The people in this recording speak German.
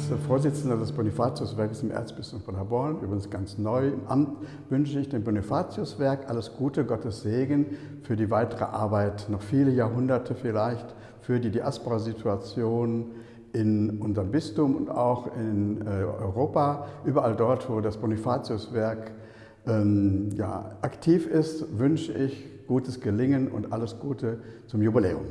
als Vorsitzender des Bonifatiuswerkes im Erzbistum von Paderborn, übrigens ganz neu im Amt, wünsche ich dem Bonifatiuswerk alles Gute, Gottes Segen für die weitere Arbeit, noch viele Jahrhunderte vielleicht, für die Diaspora-Situation in unserem Bistum und auch in äh, Europa, überall dort, wo das Bonifatiuswerk ähm, ja, aktiv ist, wünsche ich gutes Gelingen und alles Gute zum Jubiläum.